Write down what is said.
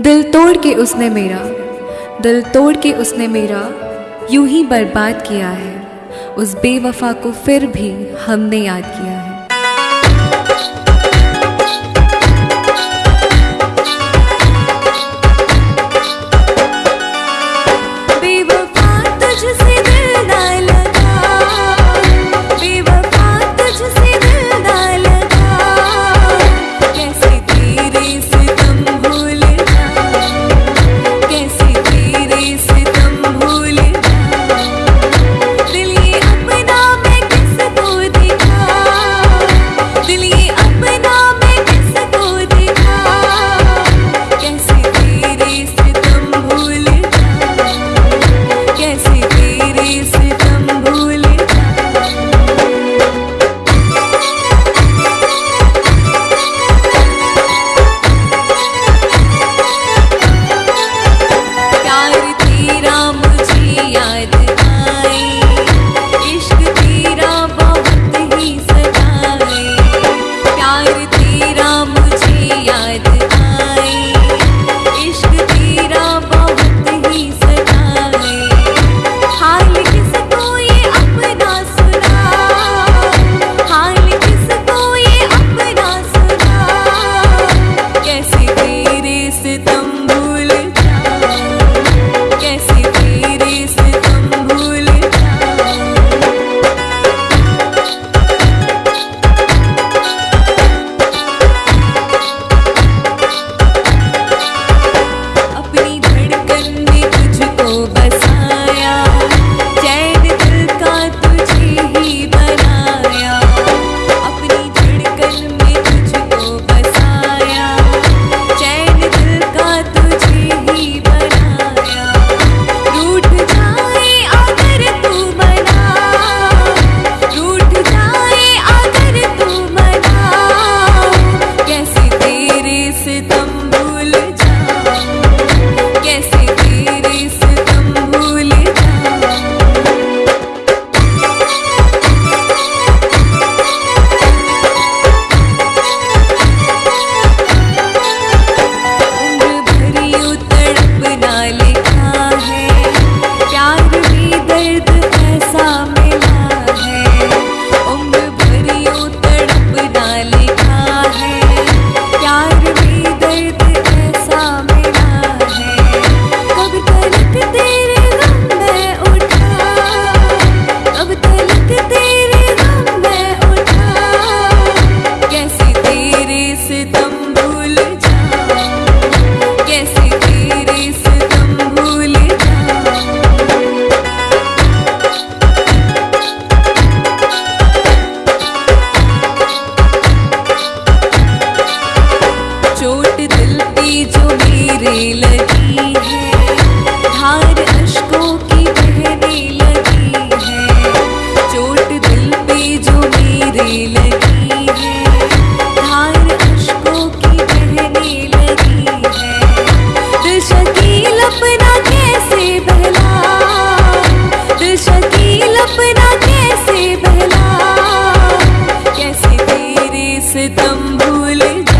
दिल तोड़ के उसने मेरा, दिल तोड़ के उसने मेरा, यूँ ही बर्बाद किया है। उस बेवफा को फिर भी हमने याद किया है। बहने लगी है। की बहने लगी दिल पे जो मेरे धार अशकों की बहने लगी अपना कैसे बहला? अपना कैसे बहला? कैसे तेरे सितम भूल